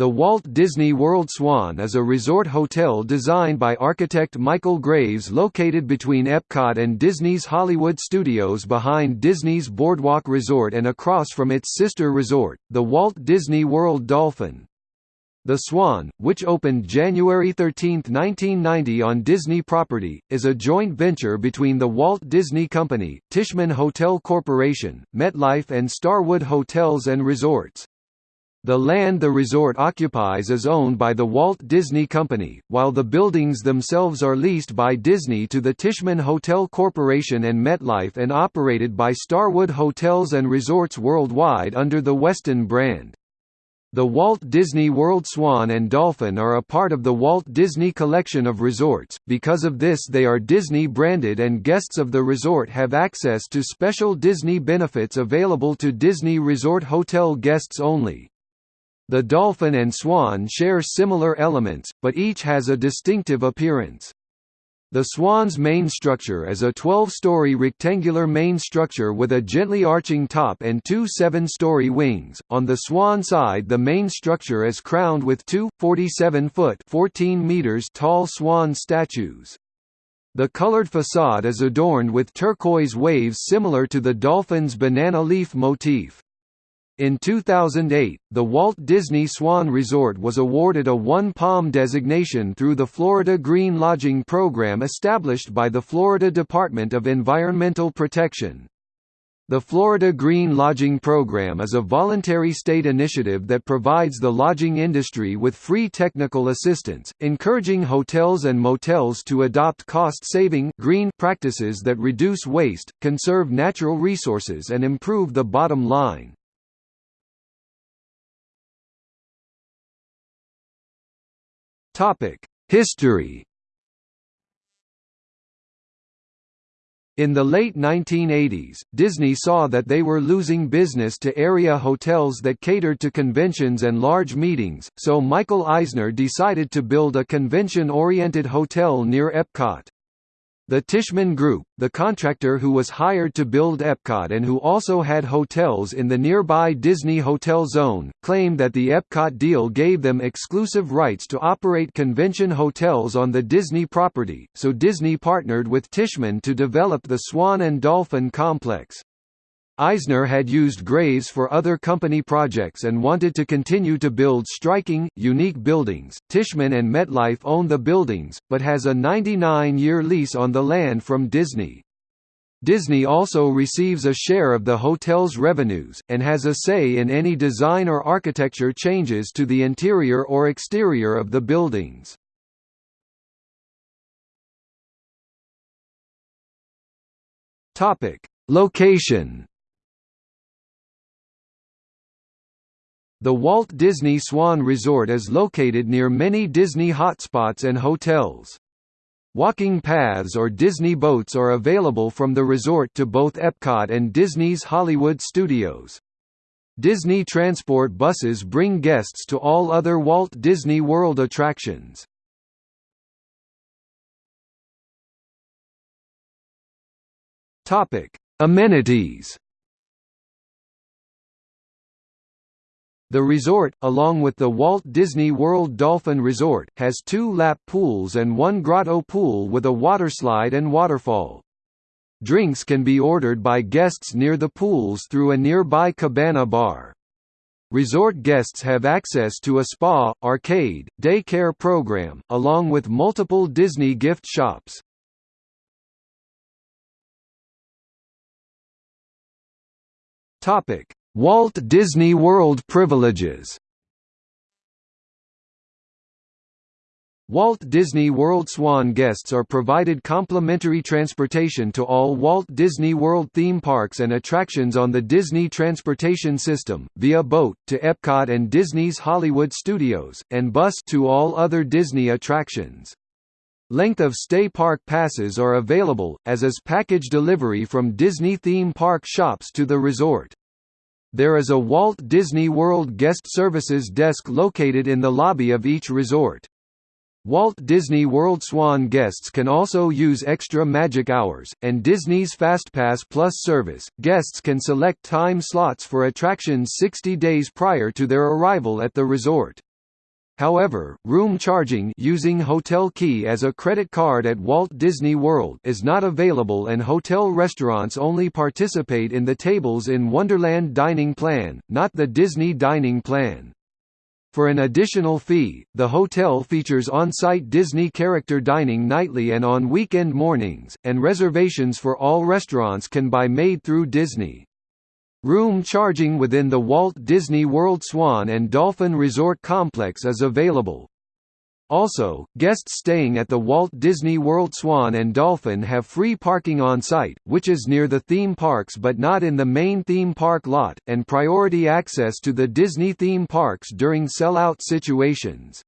The Walt Disney World Swan is a resort hotel designed by architect Michael Graves located between Epcot and Disney's Hollywood Studios behind Disney's Boardwalk Resort and across from its sister resort, the Walt Disney World Dolphin. The Swan, which opened January 13, 1990 on Disney property, is a joint venture between the Walt Disney Company, Tishman Hotel Corporation, MetLife and Starwood Hotels and Resorts. The land the resort occupies is owned by the Walt Disney Company, while the buildings themselves are leased by Disney to the Tishman Hotel Corporation and MetLife and operated by Starwood Hotels and Resorts Worldwide under the Westin brand. The Walt Disney World Swan and Dolphin are a part of the Walt Disney Collection of resorts, because of this they are Disney-branded and guests of the resort have access to special Disney benefits available to Disney Resort Hotel guests only. The dolphin and swan share similar elements, but each has a distinctive appearance. The swan's main structure is a 12-story rectangular main structure with a gently arching top and two 7-story wings. On the swan side, the main structure is crowned with two 47-foot (14 meters) tall swan statues. The colored facade is adorned with turquoise waves similar to the dolphin's banana leaf motif. In 2008, the Walt Disney Swan Resort was awarded a One Palm designation through the Florida Green Lodging Program established by the Florida Department of Environmental Protection. The Florida Green Lodging Program is a voluntary state initiative that provides the lodging industry with free technical assistance, encouraging hotels and motels to adopt cost-saving green practices that reduce waste, conserve natural resources and improve the bottom line. History In the late 1980s, Disney saw that they were losing business to area hotels that catered to conventions and large meetings, so Michael Eisner decided to build a convention-oriented hotel near Epcot. The Tishman Group, the contractor who was hired to build Epcot and who also had hotels in the nearby Disney Hotel Zone, claimed that the Epcot deal gave them exclusive rights to operate convention hotels on the Disney property, so Disney partnered with Tishman to develop the Swan and Dolphin complex. Eisner had used Graves for other company projects and wanted to continue to build striking, unique buildings. Tishman and MetLife own the buildings, but has a 99-year lease on the land from Disney. Disney also receives a share of the hotel's revenues, and has a say in any design or architecture changes to the interior or exterior of the buildings. Location The Walt Disney Swan Resort is located near many Disney hotspots and hotels. Walking paths or Disney boats are available from the resort to both Epcot and Disney's Hollywood Studios. Disney Transport buses bring guests to all other Walt Disney World attractions. Amenities The resort, along with the Walt Disney World Dolphin Resort, has two lap pools and one grotto pool with a waterslide and waterfall. Drinks can be ordered by guests near the pools through a nearby cabana bar. Resort guests have access to a spa, arcade, daycare program, along with multiple Disney gift shops. Topic: Walt Disney World privileges Walt Disney World Swan guests are provided complimentary transportation to all Walt Disney World theme parks and attractions on the Disney Transportation System, via boat, to Epcot and Disney's Hollywood Studios, and bus to all other Disney attractions. Length of stay park passes are available, as is package delivery from Disney theme park shops to the resort. There is a Walt Disney World Guest Services desk located in the lobby of each resort. Walt Disney World Swan guests can also use extra magic hours, and Disney's FastPass Plus service. Guests can select time slots for attractions 60 days prior to their arrival at the resort. However, room charging using Hotel Key as a credit card at Walt Disney World is not available and hotel restaurants only participate in the tables in Wonderland Dining Plan, not the Disney Dining Plan. For an additional fee, the hotel features on-site Disney character dining nightly and on weekend mornings, and reservations for all restaurants can be made through Disney. Room charging within the Walt Disney World Swan and Dolphin Resort Complex is available. Also, guests staying at the Walt Disney World Swan and Dolphin have free parking on site, which is near the theme parks but not in the main theme park lot, and priority access to the Disney theme parks during sell-out situations.